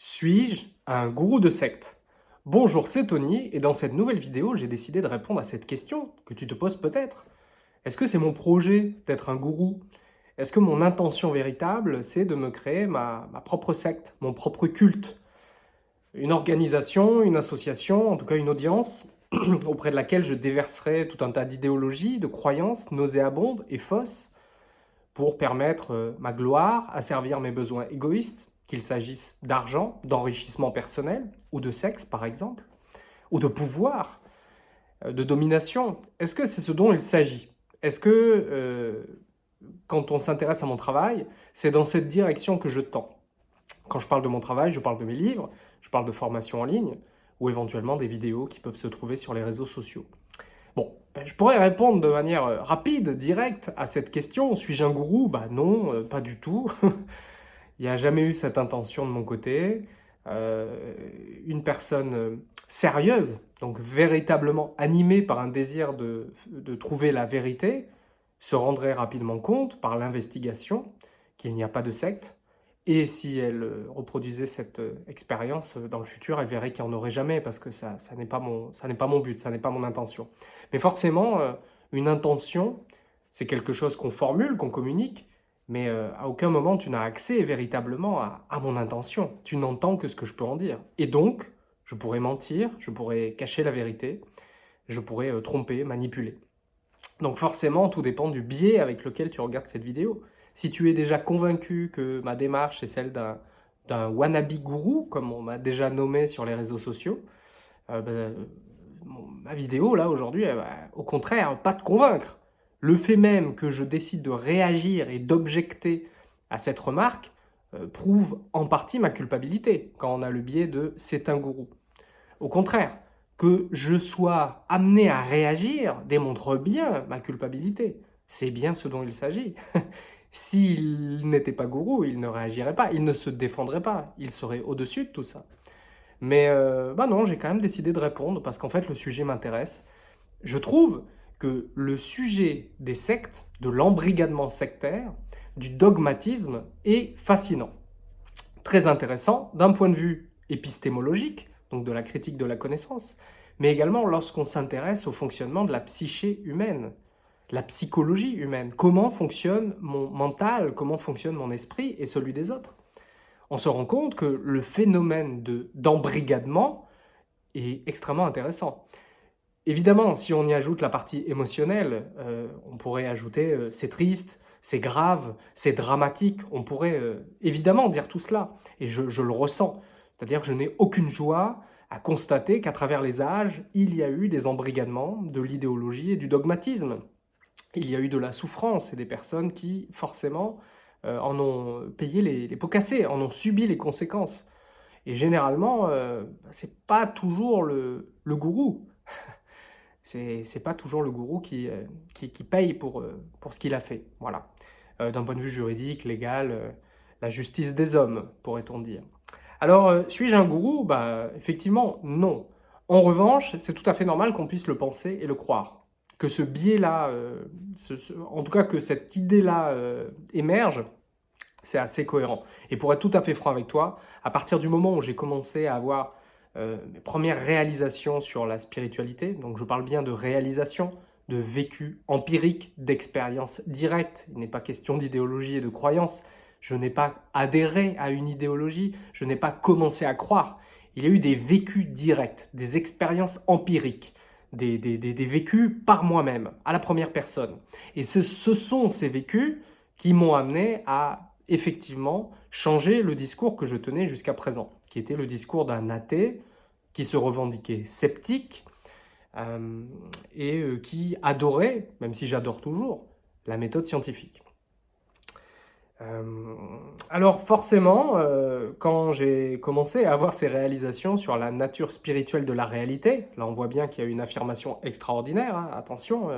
Suis-je un gourou de secte? Bonjour, c'est Tony, et dans cette nouvelle vidéo, j'ai décidé de répondre à cette question que tu te poses peut-être. Est-ce que c'est mon projet d'être un gourou? Est-ce que mon intention véritable, c'est de me créer ma, propre secte, mon propre culte? Une organisation, une association, en tout cas une audience, auprès de laquelle je déverserai tout un tas d'idéologies, de croyances nauséabondes et fausses, pour permettre euh, ma gloire, à servir mes besoins égoïstes, qu'il s'agisse d'argent, d'enrichissement personnel, ou de sexe par exemple, ou de pouvoir, euh, de domination. Est-ce que c'est ce dont il s'agit? Est-ce que, euh, quand on s'intéresse à mon travail, c'est dans cette direction que je tends? Quand je parle de mon travail, je parle de mes livres, je parle de formation en ligne, ou éventuellement des vidéos qui peuvent se trouver sur les réseaux sociaux. Bon, ben, je pourrais répondre de manière euh, rapide, directe à cette question. Suis-je un gourou? Bah non, pas du tout. Il n'y a jamais eu cette intention de mon côté. Euh, une personne euh, sérieuse, donc véritablement animée par un désir de, de trouver la vérité, se rendrait rapidement compte par l'investigation qu'il n'y a pas de secte. Et si elle euh, reproduisait cette expérience dans le futur, elle verrait qu'il n'y en aurait jamais parce que ça, n'est pas, mon, pas mon but, ça n'est pas mon intention. Mais forcément, une intention, c'est quelque chose qu'on formule, qu'on communique, mais euh, à aucun moment tu n'as accès véritablement à, mon intention. Tu n'entends que ce que je peux en dire. Et donc, je pourrais mentir, je pourrais cacher la vérité, je pourrais euh, tromper, manipuler. Donc forcément, tout dépend du biais avec lequel tu regardes cette vidéo. Si tu es déjà convaincu que ma démarche est celle d'un wannabe gourou, comme on m'a déjà nommé sur les réseaux sociaux, euh, ben, ma vidéo, là, aujourd'hui, au contraire, pas te convaincre. Le fait même que je décide de réagir et d'objecter à cette remarque euh, prouve en partie ma culpabilité quand on a le biais de « c'est un gourou ». Au contraire, que je sois amené à réagir démontre bien ma culpabilité. C'est bien ce dont il s'agit. S'il n'était pas gourou, il ne réagirait pas, il ne se défendrait pas, il serait au-dessus de tout ça. Mais euh, bah non, j'ai quand même décidé de répondre parce qu'en fait le sujet m'intéresse. Je trouve que le sujet des sectes, de l'embrigadement sectaire, du dogmatisme est fascinant. Très intéressant d'un point de vue épistémologique, donc de la critique de la connaissance, mais également lorsqu'on s'intéresse au fonctionnement de la psyché humaine, la psychologie humaine, comment fonctionne mon mental, comment fonctionne mon esprit et celui des autres? On se rend compte que le phénomène d'embrigadement est extrêmement intéressant. Évidemment, si on y ajoute la partie émotionnelle, euh, on pourrait ajouter euh, c'est triste, c'est grave, c'est dramatique. On pourrait euh, évidemment dire tout cela, et je, le ressens. C'est-à-dire que je n'ai aucune joie à constater qu'à travers les âges, il y a eu des embrigadements de l'idéologie et du dogmatisme. Il y a eu de la souffrance et des personnes qui, forcément, en ont payé les, pots cassés, en ont subi les conséquences. Et généralement, euh, c'est pas toujours le gourou c'est pas toujours le gourou qui, euh, paye pour, euh, pour ce qu'il a fait. Voilà. Euh, d'un point de vue juridique, légal, la justice des hommes, pourrait-on dire. Alors, suis-je un gourou? Bah, effectivement, non. En revanche, c'est tout à fait normal qu'on puisse le penser et le croire. Que ce biais-là, en tout cas que cette idée-là émerge, c'est assez cohérent. Et pour être tout à fait franc avec toi, à partir du moment où j'ai commencé à avoir euh, mes premières réalisations sur la spiritualité. Donc je parle bien de réalisation, de vécu empirique, d'expérience directe. Il n'est pas question d'idéologie et de croyance. Je n'ai pas adhéré à une idéologie, je n'ai pas commencé à croire. Il y a eu des vécus directs, des expériences empiriques, des, des, des, vécus par moi-même, à la première personne. Et ce, ce sont ces vécus qui m'ont amené à effectivement changer le discours que je tenais jusqu'à présent, qui était le discours d'un athée, qui se revendiquait sceptique euh, et euh, qui adorait, même si j'adore toujours, la méthode scientifique. Euh, alors forcément, quand j'ai commencé à avoir ces réalisations sur la nature spirituelle de la réalité, là on voit bien qu'il y a une affirmation extraordinaire, hein, attention,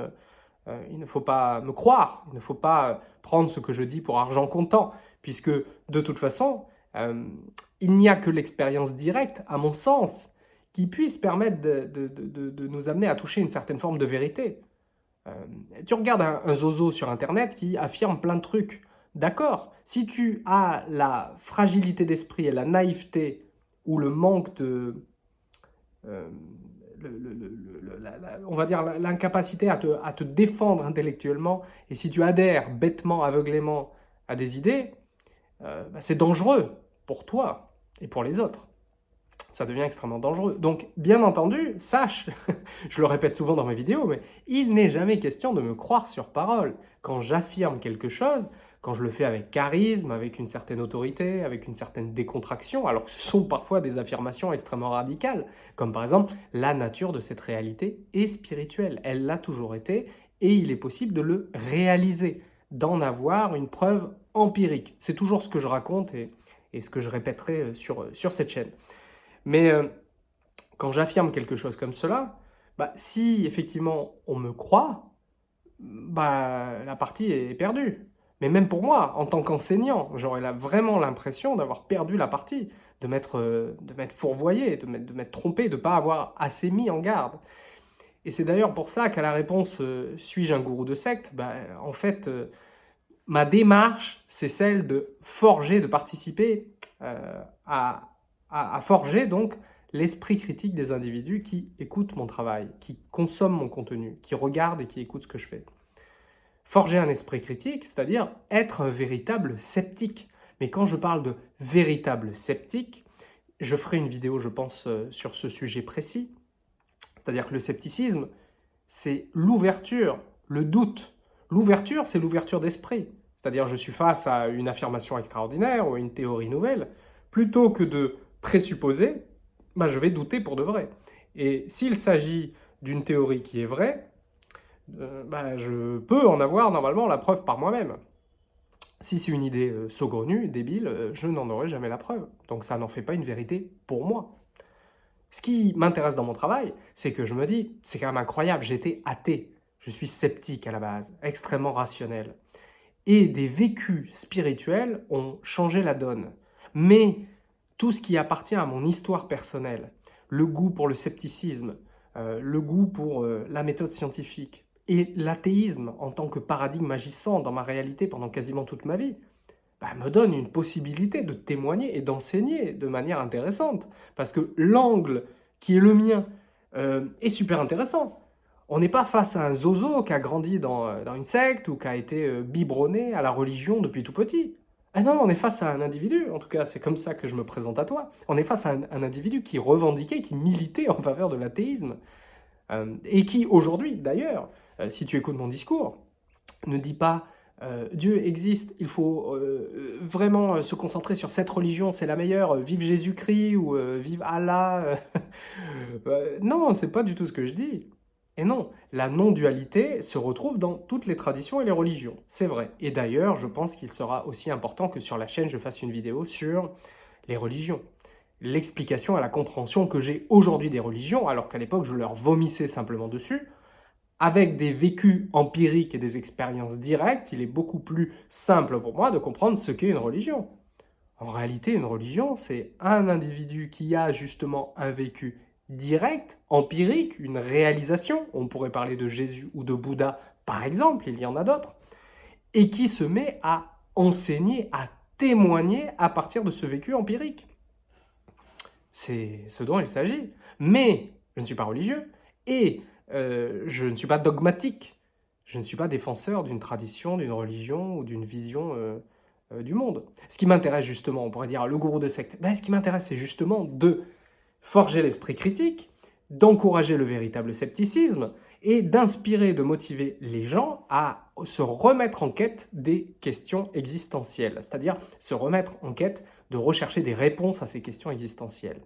il ne faut pas me croire, il ne faut pas prendre ce que je dis pour argent comptant, puisque de toute façon, il n'y a que l'expérience directe, à mon sens, qui puisse permettre de, nous amener à toucher une certaine forme de vérité. Euh, tu regardes un, zozo sur Internet qui affirme plein de trucs. D'accord, si tu as la fragilité d'esprit et la naïveté ou le manque de... Euh, on va dire l'incapacité à te, défendre intellectuellement, et si tu adhères bêtement, aveuglément à des idées, euh, bah, c'est dangereux pour toi et pour les autres. Ça devient extrêmement dangereux. Donc, bien entendu, sache, je le répète souvent dans mes vidéos, mais il n'est jamais question de me croire sur parole. Quand j'affirme quelque chose, quand je le fais avec charisme, avec une certaine autorité, avec une certaine décontraction, alors que ce sont parfois des affirmations extrêmement radicales, comme par exemple la nature de cette réalité est spirituelle. Elle l'a toujours été et il est possible de le réaliser, d'en avoir une preuve empirique. C'est toujours ce que je raconte et, ce que je répéterai euh, sur, euh, sur cette chaîne. Mais euh, quand j'affirme quelque chose comme cela, bah, si effectivement on me croit, bah, la partie est perdue. Mais même pour moi, en tant qu'enseignant, j'aurais vraiment l'impression d'avoir perdu la partie, de m'être euh, fourvoyé, de m'être trompé, de ne pas avoir assez mis en garde. Et c'est d'ailleurs pour ça qu'à la réponse euh, Suis-je un gourou de secte? Ben, En fait, ma démarche, c'est celle de forger, de participer à, à, forger donc l'esprit critique des individus qui écoutent mon travail, qui consomment mon contenu, qui regardent et qui écoutent ce que je fais forger un esprit critique, c'est-à-dire être un véritable sceptique. Mais quand je parle de véritable sceptique, je ferai une vidéo, je pense, euh, sur ce sujet précis. C'est-à-dire que le scepticisme, c'est l'ouverture, le doute. L'ouverture, c'est l'ouverture d'esprit. C'est-à-dire je suis face à une affirmation extraordinaire ou une théorie nouvelle. Plutôt que de présupposer, bah, je vais douter pour de vrai. Et s'il s'agit d'une théorie qui est vraie, euh, bah, je peux en avoir normalement la preuve par moi-même. Si c'est une idée euh, saugrenue, débile, euh, je n'en aurai jamais la preuve. Donc ça n'en fait pas une vérité pour moi. Ce qui m'intéresse dans mon travail, c'est que je me dis, c'est quand même incroyable, j'étais athée, je suis sceptique à la base, extrêmement rationnel. Et des vécus spirituels ont changé la donne. Mais tout ce qui appartient à mon histoire personnelle, le goût pour le scepticisme, le goût pour la méthode scientifique, et l'athéisme, en tant que paradigme agissant dans ma réalité pendant quasiment toute ma vie, bah, me donne une possibilité de témoigner et d'enseigner de manière intéressante. Parce que l'angle qui est le mien euh, est super intéressant. On n'est pas face à un zozo qui a grandi dans, euh, une secte ou qui a été euh, biberonné à la religion depuis tout petit. Ah non, on est face à un individu, en tout cas c'est comme ça que je me présente à toi, on est face à un individu qui revendiquait, qui militait en faveur de l'athéisme, et qui aujourd'hui d'ailleurs euh, si tu écoutes mon discours, ne dis pas euh, Dieu existe, il faut euh, vraiment se concentrer sur cette religion, c'est la meilleure, vive Jésus-Christ ou vive Allah. non, c'est pas du tout ce que je dis. Et non, la non-dualité se retrouve dans toutes les traditions et les religions, c'est vrai. Et d'ailleurs, je pense qu'il sera aussi important que sur la chaîne, je fasse une vidéo sur les religions. L'explication à la compréhension que j'ai aujourd'hui des religions, alors qu'à l'époque, je leur vomissais simplement dessus, avec des vécus empiriques et des expériences directes, il est beaucoup plus simple pour moi de comprendre ce qu'est une religion. En réalité, une religion, c'est un individu qui a justement un vécu direct, empirique, une réalisation, on pourrait parler de Jésus ou de Bouddha par exemple, il y en a d'autres, et qui se met à enseigner, à témoigner à partir de ce vécu empirique. C'est ce dont il s'agit. Mais je ne suis pas religieux, et euh, je ne suis pas dogmatique, je ne suis pas défenseur d'une tradition, d'une religion ou d'une vision euh, euh, du monde. Ce qui m'intéresse justement, on pourrait dire le gourou de secte, ben, ce qui m'intéresse c'est justement de forger l'esprit critique, d'encourager le véritable scepticisme et d'inspirer, de motiver les gens à se remettre en quête des questions existentielles, c'est-à-dire se remettre en quête de rechercher des réponses à ces questions existentielles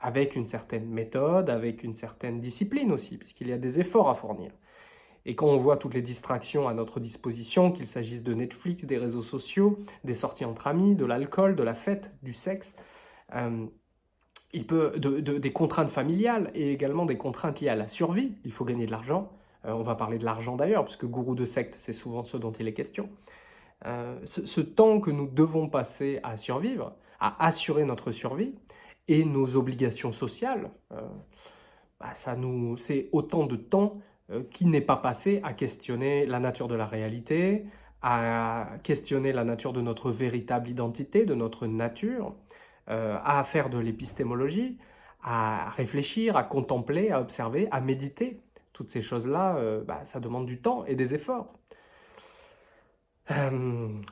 avec une certaine méthode, avec une certaine discipline aussi, puisqu'il y a des efforts à fournir. Et quand on voit toutes les distractions à notre disposition, qu'il s'agisse de Netflix, des réseaux sociaux, des sorties entre amis, de l'alcool, de la fête, du sexe, euh, il peut, des contraintes familiales et également des contraintes liées à la survie, il faut gagner de l'argent, euh, on va parler de l'argent d'ailleurs, puisque gourou de secte, c'est souvent ce dont il est question. Euh, ce temps que nous devons passer à survivre, à assurer notre survie, et nos obligations sociales, euh, bah, ça nous, c'est autant de temps qui n'est pas passé à questionner la nature de la réalité, à questionner la nature de notre véritable identité, de notre nature, à faire de l'épistémologie, à réfléchir, à contempler, à observer, à méditer. Toutes ces choses-là, bah, ça demande du temps et des efforts.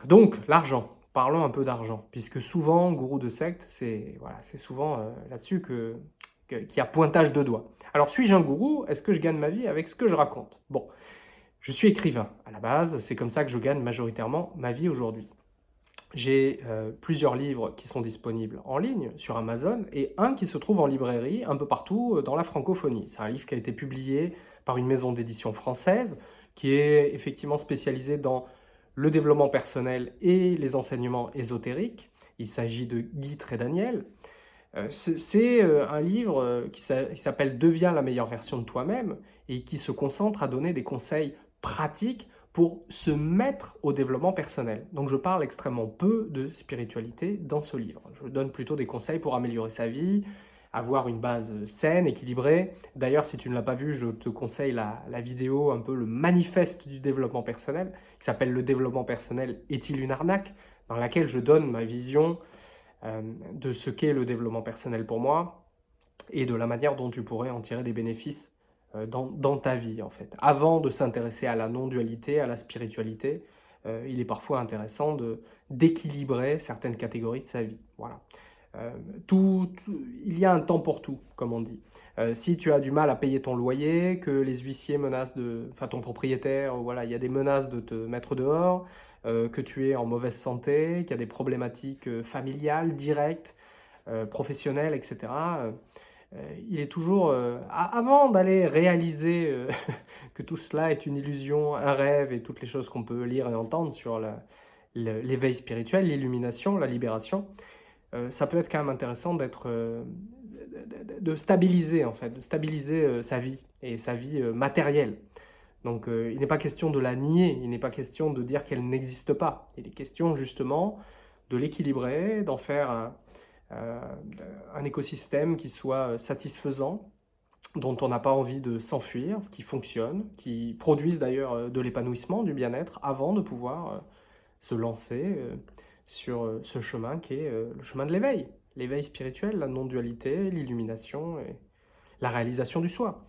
donc, l'argent parlons un peu d'argent, puisque souvent, gourou de secte, c'est voilà, souvent euh, là-dessus qu'il que, y a pointage de doigts. Alors, suis-je un gourou? Est-ce que je gagne ma vie avec ce que je raconte? Bon, je suis écrivain à la base, c'est comme ça que je gagne majoritairement ma vie aujourd'hui. J'ai euh, plusieurs livres qui sont disponibles en ligne sur Amazon et un qui se trouve en librairie un peu partout euh, dans la francophonie. C'est un livre qui a été publié par une maison d'édition française qui est effectivement spécialisée dans le développement personnel et les enseignements ésotériques. Il s'agit de Guy Daniel. Euh, c'est euh, un livre qui s'appelle « Deviens la meilleure version de toi-même » et qui se concentre à donner des conseils pratiques pour se mettre au développement personnel. Donc je parle extrêmement peu de spiritualité dans ce livre. Je donne plutôt des conseils pour améliorer sa vie, avoir une base saine, équilibrée. D'ailleurs, si tu ne l'as pas vu, je te conseille la, vidéo, un peu le manifeste du développement personnel, qui s'appelle « Le développement personnel est-il une arnaque ?», dans laquelle je donne ma vision euh, de ce qu'est le développement personnel pour moi et de la manière dont tu pourrais en tirer des bénéfices euh, dans, ta vie, en fait. Avant de s'intéresser à la non-dualité, à la spiritualité, euh, il est parfois intéressant d'équilibrer certaines catégories de sa vie. Voilà. Euh, tout, il y a un temps pour tout, comme on dit. Si tu as du mal à payer ton loyer, que les huissiers menacent de... Enfin, ton propriétaire, voilà, il y a des menaces de te mettre dehors, que tu es en mauvaise santé, qu'il y a des problématiques familiales, directes, professionnelles, etc. il est toujours... avant d'aller réaliser que tout cela est une illusion, un rêve et toutes les choses qu'on peut lire et entendre sur l'éveil spirituel, l'illumination, la libération, euh, ça peut être quand même intéressant d'être, euh, de, stabiliser en fait, de stabiliser euh, sa vie et sa vie matérielle. Donc il n'est pas question de la nier, il n'est pas question de dire qu'elle n'existe pas. Il est question justement de l'équilibrer, d'en faire un, un, écosystème qui soit satisfaisant, dont on n'a pas envie de s'enfuir, qui fonctionne, qui produise d'ailleurs de l'épanouissement, du bien-être, avant de pouvoir se lancer sur euh, ce chemin qui est euh, le chemin de l'éveil. L'éveil spirituel, la non-dualité, l'illumination et la réalisation du soi.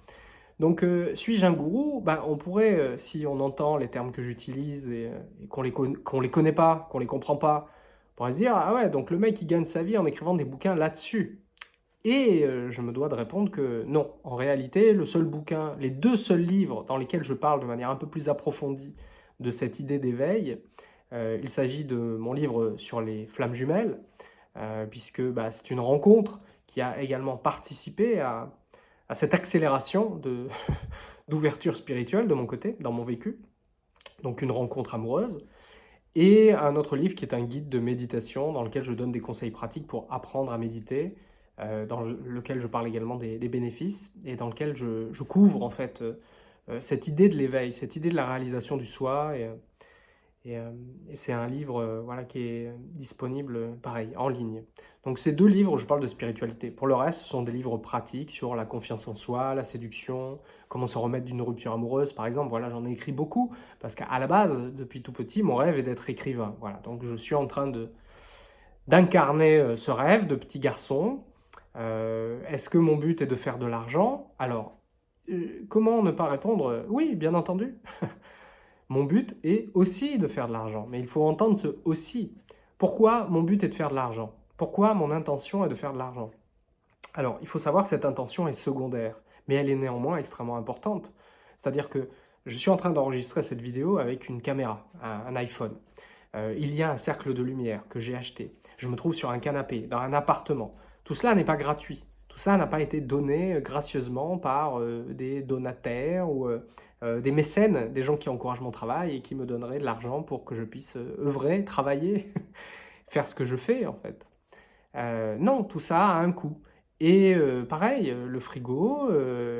Donc, euh, suis-je un gourou? Ben, On pourrait, si on entend les termes que j'utilise et, qu'on les, les connaît pas, qu'on les comprend pas, pourrait se dire « Ah ouais, donc le mec, il gagne sa vie en écrivant des bouquins là-dessus. » Et je me dois de répondre que non. En réalité, le seul bouquin, les deux seuls livres dans lesquels je parle de manière un peu plus approfondie de cette idée d'éveil, euh, il s'agit de mon livre sur les flammes jumelles, euh, puisque bah, c'est une rencontre qui a également participé à, cette accélération d'ouverture spirituelle de mon côté, dans mon vécu. Donc une rencontre amoureuse. Et un autre livre qui est un guide de méditation dans lequel je donne des conseils pratiques pour apprendre à méditer, euh, dans lequel je parle également des, bénéfices et dans lequel je, couvre en fait cette idée de l'éveil, cette idée de la réalisation du soi euh, et, c'est un livre euh, voilà, qui est disponible, pareil, en ligne. Donc ces deux livres, je parle de spiritualité. Pour le reste, ce sont des livres pratiques sur la confiance en soi, la séduction, comment se remettre d'une rupture amoureuse, par exemple. Voilà, j'en ai écrit beaucoup, parce qu'à la base, depuis tout petit, mon rêve est d'être écrivain. Voilà, donc je suis en train d'incarner euh, ce rêve de petit garçon. Est-ce que mon but est de faire de l'argent? Alors, comment ne pas répondre? Oui, bien entendu Mon but est aussi de faire de l'argent, mais il faut entendre ce « aussi ». Pourquoi mon but est de faire de l'argent? Pourquoi mon intention est de faire de l'argent? Alors, il faut savoir que cette intention est secondaire, mais elle est néanmoins extrêmement importante. C'est-à-dire que je suis en train d'enregistrer cette vidéo avec une caméra, un, iPhone. Euh, il y a un cercle de lumière que j'ai acheté. Je me trouve sur un canapé, dans un appartement. Tout cela n'est pas gratuit. Tout ça n'a pas été donné gracieusement par euh, des donataires ou euh, euh, des mécènes, des gens qui encouragent mon travail et qui me donneraient de l'argent pour que je puisse euh, œuvrer, travailler, faire ce que je fais en fait. Euh, non, tout ça a un coût. Et pareil, le frigo,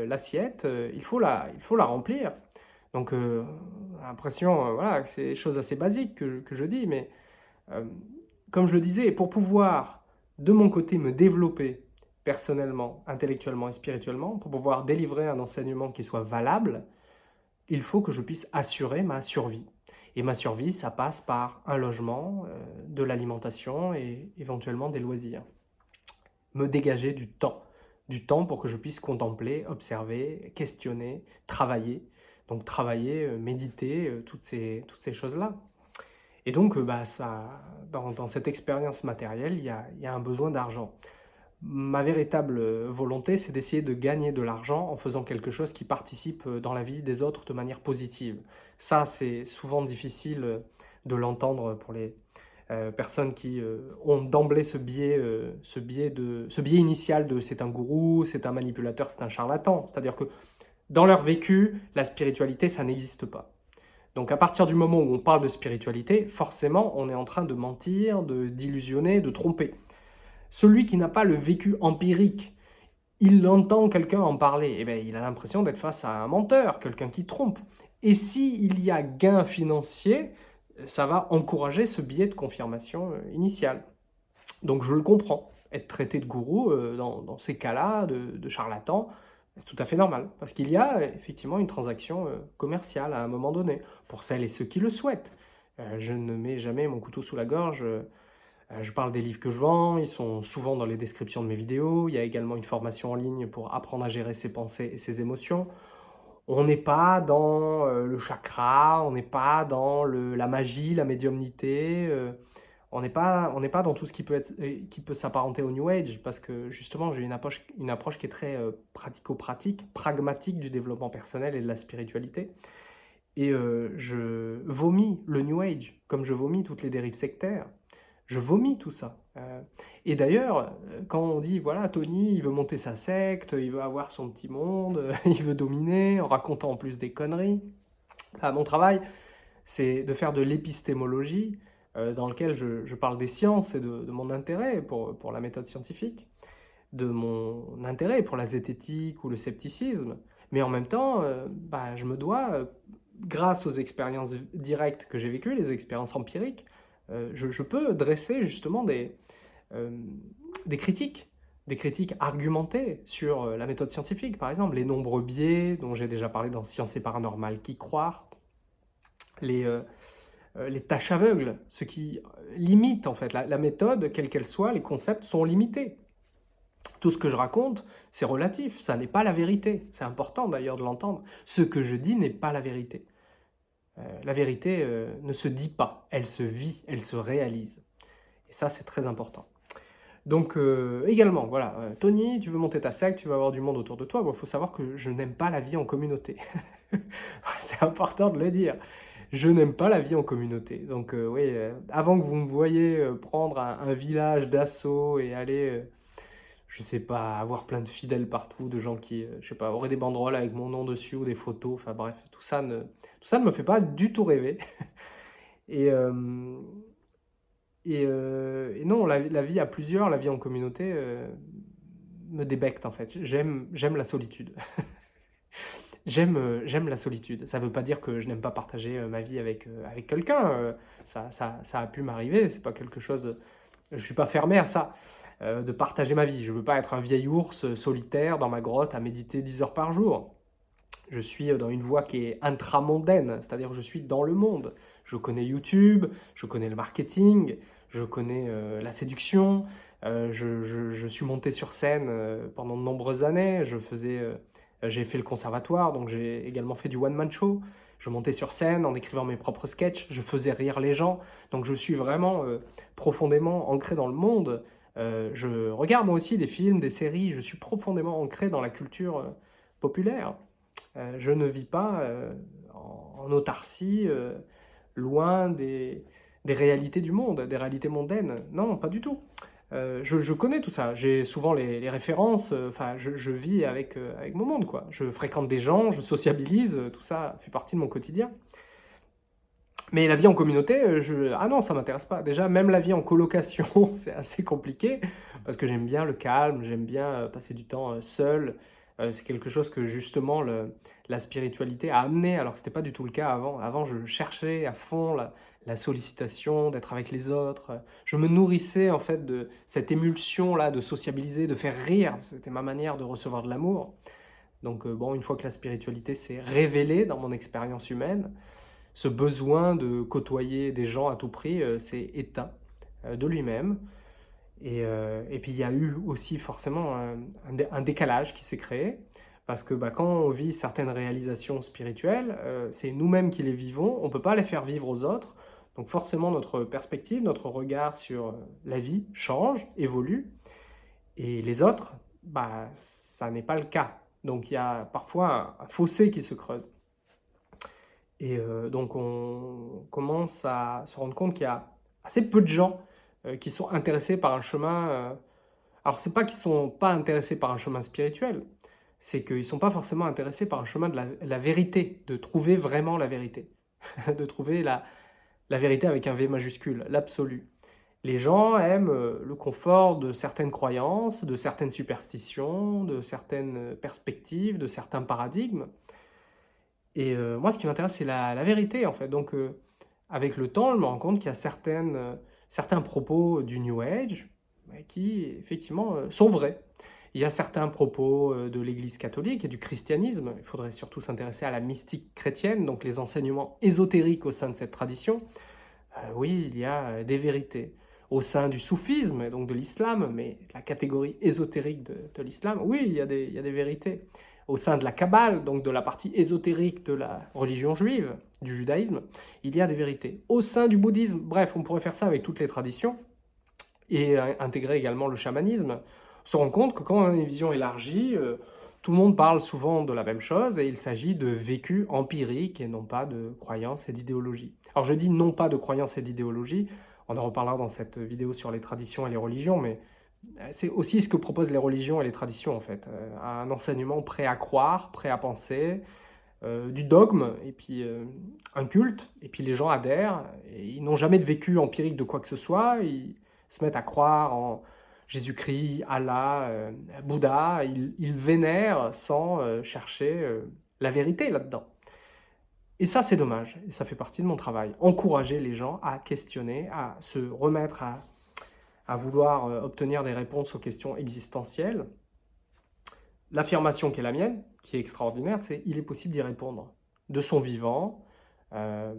l'assiette, il, faut la, il faut la remplir. Donc, l'impression, voilà, c'est des choses assez basiques que, que je dis, mais comme je le disais, pour pouvoir, de mon côté, me développer personnellement, intellectuellement et spirituellement, pour pouvoir délivrer un enseignement qui soit valable, il faut que je puisse assurer ma survie. Et ma survie, ça passe par un logement, euh, de l'alimentation et éventuellement des loisirs. me dégager du temps. Du temps pour que je puisse contempler, observer, questionner, travailler. Donc travailler, euh, méditer, euh, toutes ces, choses-là. Et donc, bah, ça, dans, cette expérience matérielle, il y a un besoin d'argent. Ma véritable volonté, c'est d'essayer de gagner de l'argent en faisant quelque chose qui participe dans la vie des autres de manière positive. Ça, c'est souvent difficile de l'entendre pour les euh, personnes qui euh, ont d'emblée ce biais, euh, ce, de, ce biais initial de c'est un gourou, c'est un manipulateur, c'est un charlatan. C'est-à-dire que dans leur vécu, la spiritualité, ça n'existe pas. Donc à partir du moment où on parle de spiritualité, forcément, on est en train de mentir, d'illusionner, de, tromper. Celui qui n'a pas le vécu empirique, il entend quelqu'un en parler, et eh bien, il a l'impression d'être face à un menteur, quelqu'un qui trompe. Et s'il y a gain financier, ça va encourager ce biais de confirmation euh, initial. Donc je le comprends, être traité de gourou euh, dans, ces cas-là, de, charlatan, c'est tout à fait normal, parce qu'il y a effectivement une transaction euh, commerciale à un moment donné, pour celles et ceux qui le souhaitent. je ne mets jamais mon couteau sous la gorge, je parle des livres que je vends, ils sont souvent dans les descriptions de mes vidéos, il y a également une formation en ligne pour apprendre à gérer ses pensées et ses émotions. On n'est pas dans euh, le chakra, on n'est pas dans la magie, la médiumnité, euh, on n'est pas, pas dans tout ce qui peut, euh, s'apparenter au New Age, parce que justement j'ai une approche qui est très pratico-pratique, pragmatique du développement personnel et de la spiritualité. Et je vomis le New Age, comme je vomis toutes les dérives sectaires. Je vomis tout ça. Euh, et d'ailleurs, quand on dit, voilà, Tony, il veut monter sa secte, il veut avoir son petit monde, il veut dominer, en racontant en plus des conneries, bah, mon travail, c'est de faire de l'épistémologie, euh, dans lequel je, parle des sciences et de, mon intérêt pour, pour, la méthode scientifique, de mon intérêt pour la zététique ou le scepticisme, mais en même temps, euh, bah, je me dois, grâce aux expériences directes que j'ai vécues, les expériences empiriques, euh, je, peux dresser justement des, euh, des critiques, des critiques argumentées sur euh, la méthode scientifique, par exemple, les nombreux biais dont j'ai déjà parlé dans Science et Paranormal, qui croire, les, les tâches aveugles, ce qui limite en fait la, méthode, quelle qu'elle soit, les concepts sont limités. Tout ce que je raconte, c'est relatif, ça n'est pas la vérité. C'est important d'ailleurs de l'entendre. Ce que je dis n'est pas la vérité. Euh, la vérité euh, ne se dit pas, elle se vit, elle se réalise. Et ça, c'est très important. Donc euh, également, voilà, Tony, tu veux monter ta secte, tu veux avoir du monde autour de toi, il faut savoir que je n'aime pas la vie en communauté. c'est important de le dire. Je n'aime pas la vie en communauté. Donc oui, avant que vous me voyez prendre un village d'assaut et aller je sais pas, avoir plein de fidèles partout, de gens qui, euh, je sais pas, auraient des banderoles avec mon nom dessus ou des photos, enfin bref, tout ça ne, tout ça ne me fait pas du tout rêver. et, euh, euh, et, non, la, vie à plusieurs, la vie en communauté, me débecte en fait. J'aime la solitude. J'aime la solitude. Ça ne veut pas dire que je n'aime pas partager ma vie avec, avec quelqu'un. Ça, ça, ça, a pu m'arriver, c'est pas quelque chose... Je suis pas fermé à ça. Euh, de partager ma vie. Je ne veux pas être un vieil ours solitaire dans ma grotte à méditer 10 heures par jour. Je suis dans une voie qui est intramondaine, c'est-à-dire je suis dans le monde. Je connais YouTube, je connais le marketing, je connais euh, la séduction, euh, je, suis monté sur scène pendant de nombreuses années, je j'ai fait le conservatoire, donc j'ai également fait du one-man show. Je montais sur scène en écrivant mes propres sketchs, je faisais rire les gens, donc je suis vraiment profondément ancré dans le monde. Euh, je regarde moi aussi des films, des séries, je suis profondément ancré dans la culture euh, populaire. Euh, je ne vis pas en, autarcie, loin des, réalités du monde, des réalités mondaines. Non, pas du tout. Je, connais tout ça, j'ai souvent les, références, enfin je, vis avec, avec mon monde quoi. Je fréquente des gens, je sociabilise, tout ça fait partie de mon quotidien. Mais la vie en communauté, euh, je... ah non, ça m'intéresse pas. Déjà, même la vie en colocation, c'est assez compliqué, parce que j'aime bien le calme, j'aime bien euh, passer du temps euh, seul. C'est quelque chose que justement le... la spiritualité a amené, alors que ce n'était pas du tout le cas avant. Avant, je cherchais à fond la, la sollicitation, d'être avec les autres. Je me nourrissais en fait de cette émulsion-là, de sociabiliser, de faire rire. C'était ma manière de recevoir de l'amour. Donc bon, une fois que la spiritualité s'est révélée dans mon expérience humaine, ce besoin de côtoyer des gens à tout prix euh, s'est éteint euh, de lui-même. Et, et, puis il y a eu aussi forcément un, décalage qui s'est créé, parce que bah, quand on vit certaines réalisations spirituelles, c'est nous-mêmes qui les vivons, on ne peut pas les faire vivre aux autres, donc forcément notre perspective, notre regard sur la vie change, évolue, et les autres, bah, ça n'est pas le cas. Donc il y a parfois un, fossé qui se creuse. Et euh, donc on commence à se rendre compte qu'il y a assez peu de gens euh, qui sont intéressés par un chemin... Euh, alors c'est pas qu'ils sont pas intéressés par un chemin spirituel, c'est qu'ils sont pas forcément intéressés par un chemin de la, vérité, de trouver vraiment la vérité, de trouver la, la vérité avec un V majuscule, l'absolu. Les gens aiment euh, le confort de certaines croyances, de certaines superstitions, de certaines perspectives, de certains paradigmes. Et euh, moi, ce qui m'intéresse, c'est la, vérité, en fait. Donc, euh, avec le temps, je me rends compte qu'il y a certaines, certains propos du New Age qui, effectivement, sont vrais. Il y a certains propos de l'Église catholique et du christianisme. Il faudrait surtout s'intéresser à la mystique chrétienne, donc les enseignements ésotériques au sein de cette tradition. oui, il y a des vérités au sein du soufisme, donc de l'islam, mais la catégorie ésotérique de, l'islam, oui, il y, a des, vérités. Au sein de la Kabbale, donc de la partie ésotérique de la religion juive, du judaïsme, il y a des vérités. Au sein du bouddhisme, bref, on pourrait faire ça avec toutes les traditions, et intégrer également le chamanisme, se rend compte que quand on a une vision élargie, euh, tout le monde parle souvent de la même chose, et il s'agit de vécu empirique et non pas de croyances et d'idéologie. Alors je dis non pas de croyances et d'idéologie, on en reparlera dans cette vidéo sur les traditions et les religions, mais euh, c'est aussi ce que proposent les religions et les traditions, en fait. Euh, un enseignement prêt à croire, prêt à penser, euh, du dogme, et puis un culte, et puis les gens adhèrent, ils n'ont jamais de vécu empirique de quoi que ce soit, ils se mettent à croire en Jésus-Christ, Allah, Bouddha, ils, vénèrent sans chercher la vérité là-dedans. Et ça, c'est dommage, et ça fait partie de mon travail. Encourager les gens à questionner, à se remettre à, vouloir euh, obtenir des réponses aux questions existentielles. L'affirmation qui est la mienne, qui est extraordinaire, c'est « il est possible d'y répondre ». De son vivant, euh,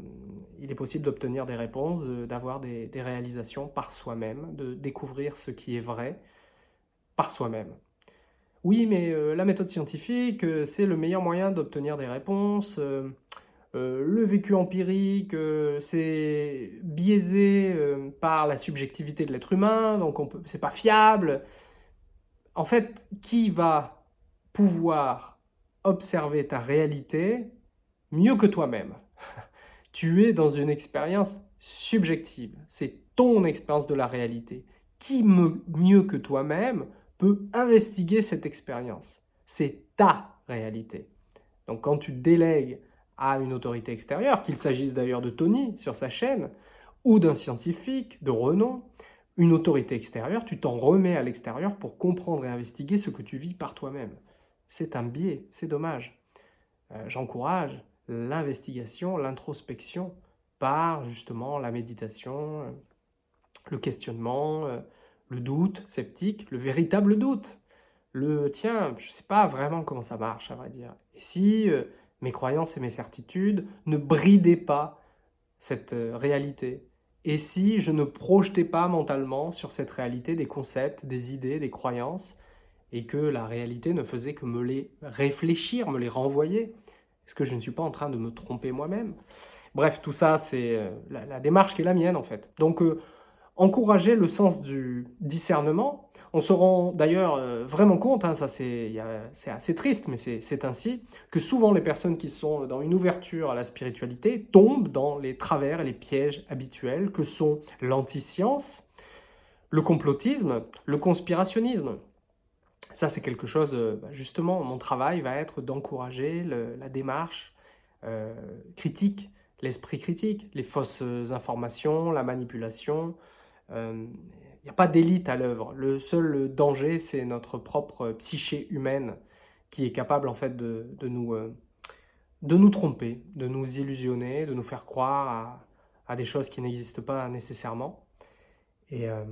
il est possible d'obtenir des réponses, d'avoir des, réalisations par soi-même, de découvrir ce qui est vrai par soi-même. Oui, mais euh, la méthode scientifique, c'est le meilleur moyen d'obtenir des réponses. Euh, le vécu empirique, euh, c'est biaisé euh, par la subjectivité de l'être humain, donc c'est pas fiable. En fait, qui va pouvoir observer ta réalité mieux que toi-même? Tu es dans une expérience subjective, c'est ton expérience de la réalité. Qui mieux que toi-même peut investiguer cette expérience? C'est ta réalité. Donc quand tu délègues à une autorité extérieure, qu'il s'agisse d'ailleurs de Tony sur sa chaîne, ou d'un scientifique de renom, une autorité extérieure, tu t'en remets à l'extérieur pour comprendre et investiguer ce que tu vis par toi-même. C'est un biais, c'est dommage. Euh, j'encourage l'investigation, l'introspection par justement la méditation, euh, le questionnement, euh, le doute sceptique, le véritable doute. Le « tiens, je ne sais pas vraiment comment ça marche, à vrai dire. Et si mes croyances et mes certitudes, ne bridaient pas cette euh, réalité. Et si je ne projetais pas mentalement sur cette réalité des concepts, des idées, des croyances, et que la réalité ne faisait que me les réfléchir, me les renvoyer Est-ce que je ne suis pas en train de me tromper moi-même? Bref, tout ça, c'est euh, la, démarche qui est la mienne, en fait. Donc, euh, encourager le sens du discernement, on se rend d'ailleurs euh, vraiment compte, hein, ça c'est assez triste, mais c'est ainsi, que souvent les personnes qui sont dans une ouverture à la spiritualité tombent dans les travers et les pièges habituels que sont l'anti-science, le complotisme, le conspirationnisme. Ça c'est quelque chose, euh, bah, justement, mon travail va être d'encourager la démarche euh, critique, l'esprit critique, les fausses informations, la manipulation, n'y a pas d'élite à l'œuvre. Le seul danger, c'est notre propre psyché humaine qui est capable en fait de, nous, euh, de nous tromper, de nous illusionner, de nous faire croire à, des choses qui n'existent pas nécessairement. Et, euh,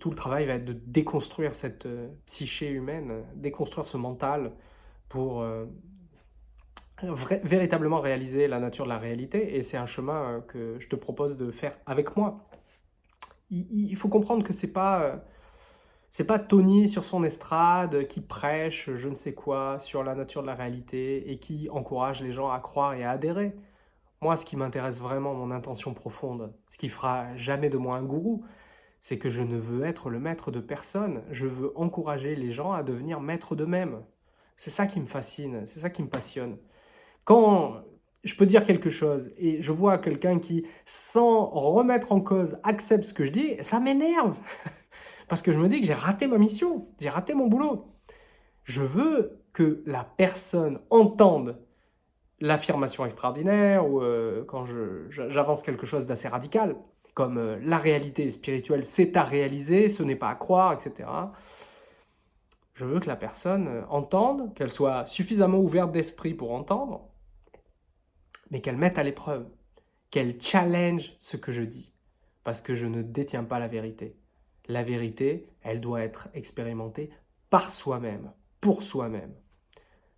tout le travail va être de déconstruire cette euh, psyché humaine, déconstruire ce mental pour véritablement réaliser la nature de la réalité. Et c'est un chemin que je te propose de faire avec moi il, faut comprendre que c'est pas... Euh, C'est pas Tony sur son estrade qui prêche je ne sais quoi sur la nature de la réalité et qui encourage les gens à croire et à adhérer. Moi, ce qui m'intéresse vraiment, mon intention profonde, ce qui fera jamais de moi un gourou, c'est que je ne veux être le maître de personne. Je veux encourager les gens à devenir maîtres d'eux-mêmes. C'est ça qui me fascine, c'est ça qui me passionne. Quand je peux dire quelque chose et je vois quelqu'un qui, sans remettre en cause, accepte ce que je dis, ça m'énerve Parce que je me dis que j'ai raté ma mission, j'ai raté mon boulot. Je veux que la personne entende l'affirmation extraordinaire ou euh, quand j'avance quelque chose d'assez radical, comme euh, la réalité spirituelle, c'est à réaliser, ce n'est pas à croire, etc. Je veux que la personne euh, entende, qu'elle soit suffisamment ouverte d'esprit pour entendre, mais qu'elle mette à l'épreuve, qu'elle challenge ce que je dis, parce que je ne détiens pas la vérité. La vérité, elle doit être expérimentée par soi-même, pour soi-même.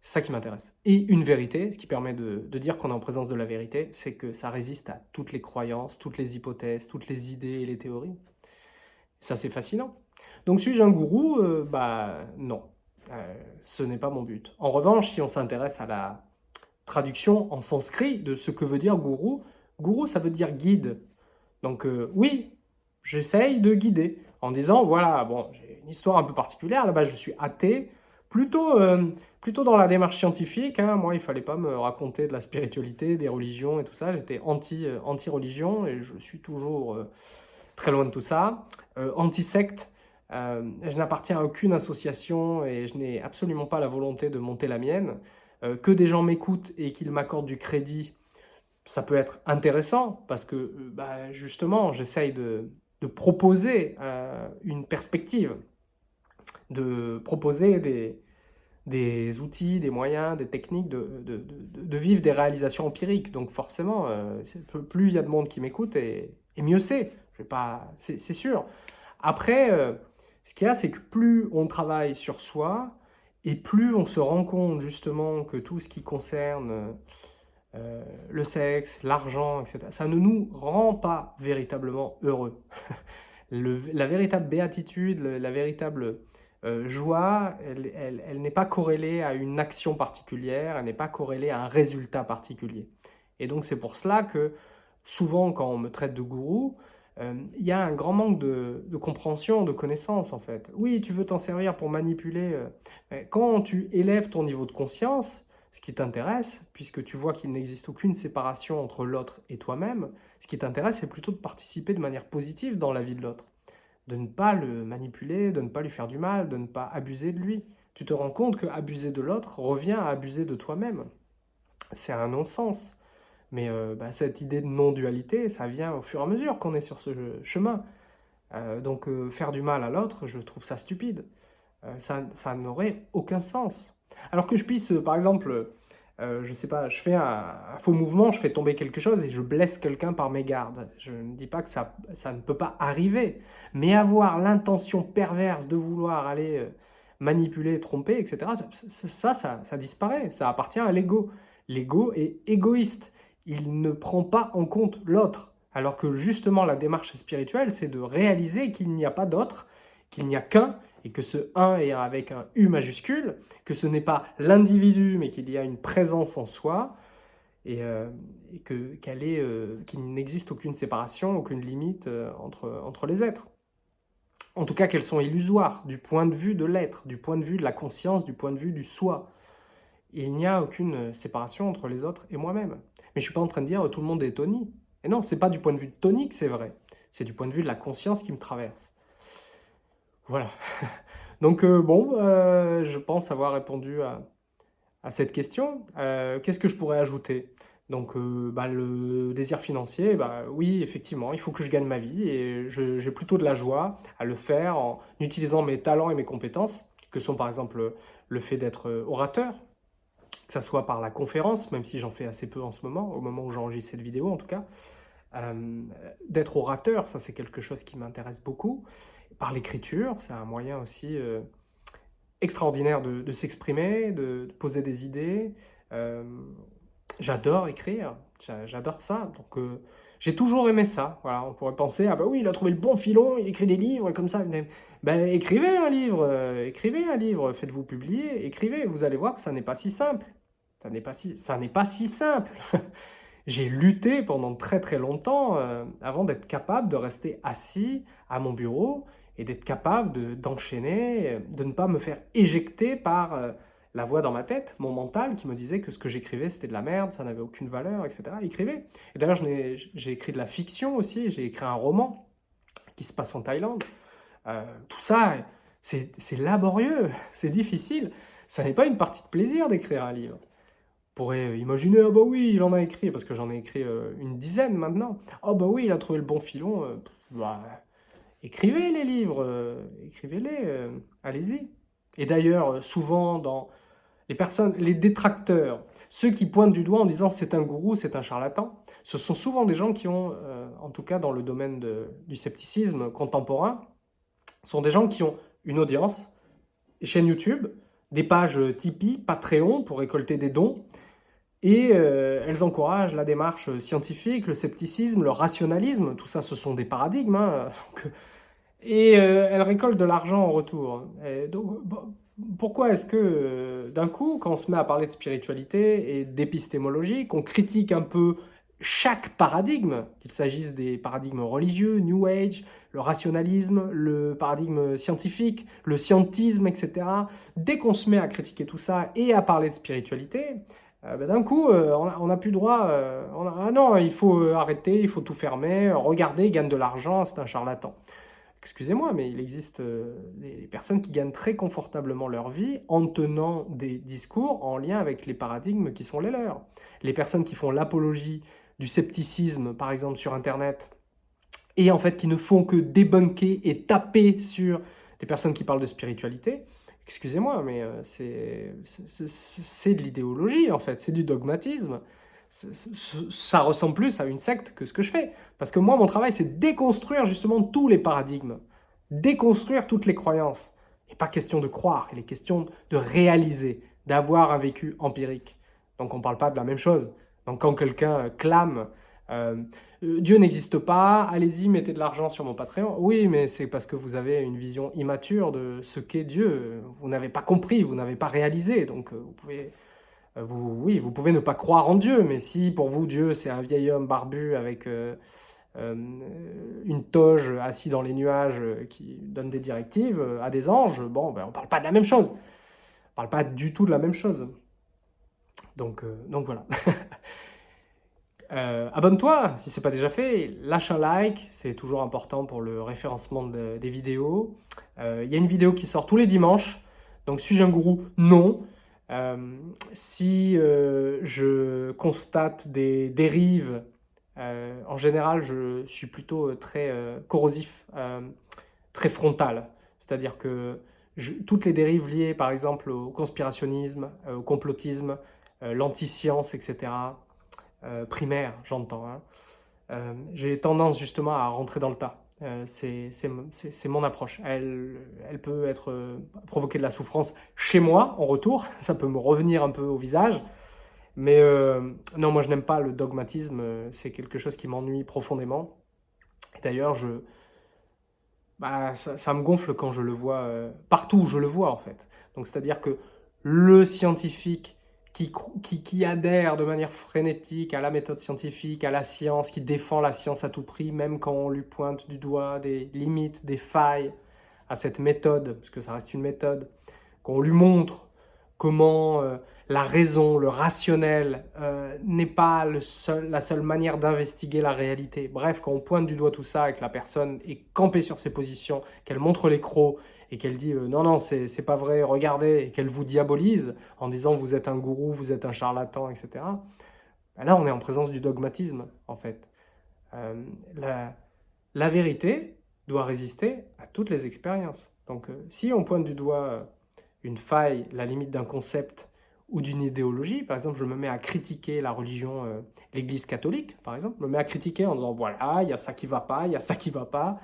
C'est ça qui m'intéresse. Et une vérité, ce qui permet de, dire qu'on est en présence de la vérité, c'est que ça résiste à toutes les croyances, toutes les hypothèses, toutes les idées et les théories. Ça, c'est fascinant. Donc, suis-je un gourou? Euh, Bah non, euh, ce n'est pas mon but. En revanche, si on s'intéresse à la traduction en sanskrit de ce que veut dire gourou, gourou, ça veut dire guide. Donc euh, oui, j'essaye de guider en disant, voilà, bon, j'ai une histoire un peu particulière, là-bas je suis athée, plutôt, euh, plutôt dans la démarche scientifique, hein. moi il fallait pas me raconter de la spiritualité, des religions et tout ça, j'étais euh, anti-religion et je suis toujours très loin de tout ça, anti-secte, je n'appartiens à aucune association et je n'ai absolument pas la volonté de monter la mienne, que des gens m'écoutent et qu'ils m'accordent du crédit, ça peut être intéressant parce que bah, justement j'essaye de, proposer euh, une perspective, de proposer des, outils, des moyens, des techniques, de, vivre des réalisations empiriques. Donc forcément, euh, plus il y a de monde qui m'écoute, et, mieux c'est. C'est sûr. Après, euh, ce qu'il y a, c'est que plus on travaille sur soi, et plus on se rend compte justement que tout ce qui concerne euh, le sexe, l'argent, etc. Ça ne nous rend pas véritablement heureux. la véritable béatitude, la véritable euh, joie, elle, n'est pas corrélée à une action particulière, elle n'est pas corrélée à un résultat particulier. Et donc c'est pour cela que souvent quand on me traite de gourou, euh, il y a un grand manque de, compréhension, de connaissance en fait. Oui, tu veux t'en servir pour manipuler. quand tu élèves ton niveau de conscience, ce qui t'intéresse, puisque tu vois qu'il n'existe aucune séparation entre l'autre et toi-même, ce qui t'intéresse, c'est plutôt de participer de manière positive dans la vie de l'autre. De ne pas le manipuler, de ne pas lui faire du mal, de ne pas abuser de lui. Tu te rends compte que abuser de l'autre revient à abuser de toi-même. C'est un non-sens. Mais euh, bah, cette idée de non-dualité, ça vient au fur et à mesure qu'on est sur ce chemin. Euh, donc euh, faire du mal à l'autre, je trouve ça stupide. ça, ça n'aurait aucun sens. Alors que je puisse, par exemple, je sais pas, je fais un, faux mouvement, je fais tomber quelque chose et je blesse quelqu'un par mégarde. Je ne dis pas que ça, ça ne peut pas arriver, mais avoir l'intention perverse de vouloir aller manipuler, tromper, etc., ça, ça, ça disparaît, ça appartient à l'ego. L'ego est égoïste, il ne prend pas en compte l'autre. Alors que justement la démarche spirituelle, c'est de réaliser qu'il n'y a pas d'autre, qu'il n'y a qu'un, et que ce 1 est avec un U majuscule, que ce n'est pas l'individu, mais qu'il y a une présence en soi, et, euh, euh, qu'il n'existe aucune séparation, aucune limite euh, entre, entre les êtres. En tout cas, qu'elles sont illusoires du point de vue de l'être, du point de vue de la conscience, du point de vue du soi. Il n'y a aucune séparation entre les autres et moi-même. Mais je suis pas en train de dire tout le monde est Tony. Et non, c'est pas du point de vue de Tony que c'est vrai. C'est du point de vue de la conscience qui me traverse. Voilà. Donc euh, bon, euh, je pense avoir répondu à, cette question. Euh, qu'est-ce que je pourrais ajouter? Donc bah, le désir financier, bah, oui, effectivement, il faut que je gagne ma vie et j'ai plutôt de la joie à le faire en utilisant mes talents et mes compétences, que sont par exemple le fait d'être orateur, que ce soit par la conférence, même si j'en fais assez peu en ce moment, au moment où j'enregistre cette vidéo en tout cas, d'être orateur, ça c'est quelque chose qui m'intéresse beaucoup, par l'écriture, c'est un moyen aussi euh, extraordinaire de, s'exprimer, de, poser des idées. Euh, j'adore écrire, j'adore ça. Donc, euh, J'ai toujours aimé ça. Voilà, on pourrait penser, ah bah oui, il a trouvé le bon filon, il écrit des livres, et comme ça. Ben, écrivez un livre, euh, écrivez un livre, faites-vous publier, écrivez. Vous allez voir que ça n'est pas si simple. Ça n'est pas si, pas si simple. J'ai lutté pendant très très longtemps euh, avant d'être capable de rester assis à mon bureau et d'être capable d'enchaîner, de, ne pas me faire éjecter par euh, la voix dans ma tête, mon mental, qui me disait que ce que j'écrivais, c'était de la merde, ça n'avait aucune valeur, etc. Écrivez. Et d'ailleurs, j'ai écrit de la fiction aussi, j'ai écrit un roman qui se passe en Thaïlande. Euh, tout ça, c'est laborieux, c'est difficile. Ça n'est pas une partie de plaisir d'écrire un livre. On pourrait imaginer, ah bah oui, il en a écrit, parce que j'en ai écrit euh, une dizaine maintenant. Ah bah oui, il a trouvé le bon filon. bah, écrivez les livres, euh, écrivez-les, euh, allez-y. Et d'ailleurs, euh, souvent dans les personnes, les détracteurs, ceux qui pointent du doigt en disant c'est un gourou, c'est un charlatan, ce sont souvent des gens qui ont, en tout cas dans le domaine du scepticisme contemporain, sont des gens qui ont une audience, une chaîne YouTube, des pages Tipeee, Patreon pour récolter des dons, et elles encouragent la démarche scientifique, le scepticisme, le rationalisme, tout ça ce sont des paradigmes, hein, et euh, elle récolte de l'argent en retour. donc, pourquoi est-ce que, euh, d'un coup, quand on se met à parler de spiritualité et d'épistémologie, qu'on critique un peu chaque paradigme, qu'il s'agisse des paradigmes religieux, New Age, le rationalisme, le paradigme scientifique, le scientisme, etc., dès qu'on se met à critiquer tout ça et à parler de spiritualité, euh, ben, d'un coup, on n'a plus droit, ah non, il faut arrêter, il faut tout fermer, regardez, il gagne de l'argent, c'est un charlatan excusez-moi, mais il existe euh, des personnes qui gagnent très confortablement leur vie en tenant des discours en lien avec les paradigmes qui sont les leurs. Les personnes qui font l'apologie du scepticisme, par exemple sur Internet, et en fait qui ne font que débunker et taper sur des personnes qui parlent de spiritualité, excusez-moi, mais euh, c'est de l'idéologie en fait, c'est du dogmatisme ça ressemble plus à une secte que ce que je fais. Parce que moi, mon travail, c'est déconstruire justement tous les paradigmes, déconstruire toutes les croyances. Et pas question de croire, il est question de réaliser, d'avoir un vécu empirique. Donc on ne parle pas de la même chose. Donc quand quelqu'un clame euh, Dieu n'existe pas, allez-y, mettez de l'argent sur mon Patreon », oui, mais c'est parce que vous avez une vision immature de ce qu'est Dieu. Vous n'avez pas compris, vous n'avez pas réalisé, donc euh, vous pouvez euh, vous, oui, vous pouvez ne pas croire en Dieu, mais si pour vous Dieu c'est un vieil homme barbu avec euh, euh, une toge assis dans les nuages qui donne des directives à des anges, bon, ben, on ne parle pas de la même chose. On ne parle pas du tout de la même chose. Donc voilà. Abonne-toi si ce n'est pas déjà fait, lâche un like, c'est toujours important pour le référencement des vidéos. Il y a une vidéo qui sort tous les dimanches, donc suis-je un gourou? Non. Euh, si euh, je constate des dérives, euh, en général, je suis plutôt très corrosif, très frontal. C'est-à-dire que toutes les dérives liées, par exemple, au conspirationnisme, au complotisme, l'anti-science, etc., primaire, j'entends, hein, j'ai tendance justement à rentrer dans le tas. Euh, c'est mon approche. Elle, elle peut être euh, provoquer de la souffrance chez moi, en retour. Ça peut me revenir un peu au visage. Mais euh, non, moi je n'aime pas le dogmatisme. C'est quelque chose qui m'ennuie profondément. D'ailleurs, je... Bah, ça, me gonfle quand je le vois, partout où je le vois en fait. Donc c'est-à-dire que le scientifique qui, adhère de manière frénétique à la méthode scientifique, à la science, qui défend la science à tout prix, même quand on lui pointe du doigt des limites, des failles à cette méthode, parce que ça reste une méthode, qu'on lui montre comment euh, la raison, le rationnel euh, n'est pas la seule manière d'investiguer la réalité. Bref, quand on pointe du doigt tout ça et que la personne est campée sur ses positions, qu'elle montre les crocs et qu'elle dit euh, non, non, c'est pas vrai, regardez », et qu'elle vous diabolise en disant « vous êtes un gourou, vous êtes un charlatan », etc. Ben là, on est en présence du dogmatisme, en fait. Euh, la, vérité doit résister à toutes les expériences. Donc, euh, si on pointe du doigt une faille, la limite d'un concept ou d'une idéologie, par exemple, je me mets à critiquer la religion, l'Église catholique, par exemple, je me mets à critiquer en disant « voilà, il y a ça qui va pas, il y a ça qui va pas »,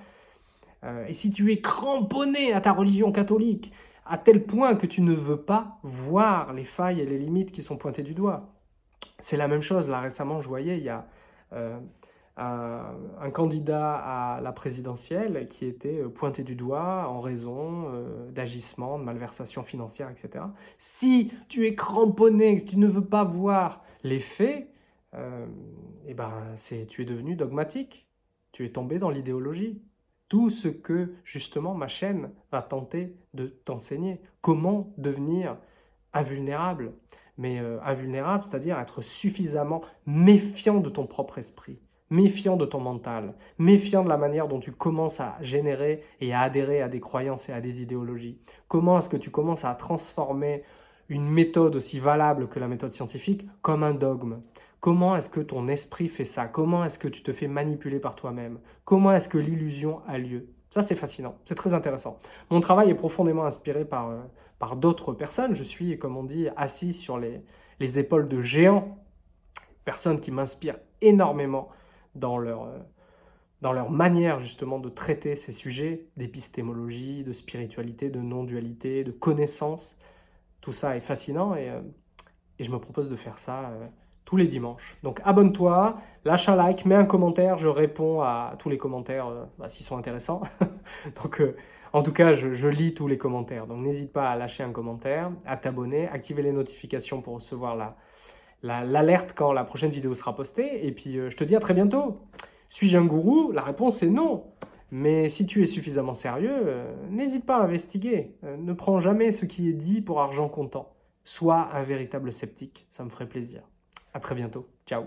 euh, et si tu es cramponné à ta religion catholique, à tel point que tu ne veux pas voir les failles et les limites qui sont pointées du doigt. C'est la même chose, là récemment je voyais, il y a euh, un, candidat à la présidentielle qui était euh, pointé du doigt en raison d'agissements, de malversations financières, etc. Si tu es cramponné, que tu ne veux pas voir les faits, eh ben, tu es devenu dogmatique, tu es tombé dans l'idéologie. Tout ce que, justement, ma chaîne va tenter de t'enseigner. Comment devenir invulnérable Mais invulnérable, c'est-à-dire être suffisamment méfiant de ton propre esprit méfiant de ton mental, méfiant de la manière dont tu commences à générer et à adhérer à des croyances et à des idéologies. Comment est-ce que tu commences à transformer une méthode aussi valable que la méthode scientifique comme un dogme? Comment est-ce que ton esprit fait ça? Comment est-ce que tu te fais manipuler par toi-même? Comment est-ce que l'illusion a lieu? Ça, c'est fascinant, c'est très intéressant. Mon travail est profondément inspiré par, euh, par d'autres personnes. Je suis, comme on dit, assis sur les, les épaules de géants, personnes qui m'inspirent énormément dans leur, euh, dans leur manière justement de traiter ces sujets d'épistémologie, de spiritualité, de non-dualité, de connaissance. Tout ça est fascinant et, euh, et, je me propose de faire ça tous les dimanches. Donc abonne-toi, lâche un like, mets un commentaire, je réponds à tous les commentaires bah, s'ils sont intéressants. Donc en tout cas, je, lis tous les commentaires. Donc n'hésite pas à lâcher un commentaire, à t'abonner, activer les notifications pour recevoir la, l'alerte quand la prochaine vidéo sera postée. Et puis, euh, je te dis à très bientôt. Suis-je un gourou? La réponse est non. Mais si tu es suffisamment sérieux, euh, n'hésite pas à investiguer. Euh, ne prends jamais ce qui est dit pour argent comptant. Sois un véritable sceptique, ça me ferait plaisir. À très bientôt. Ciao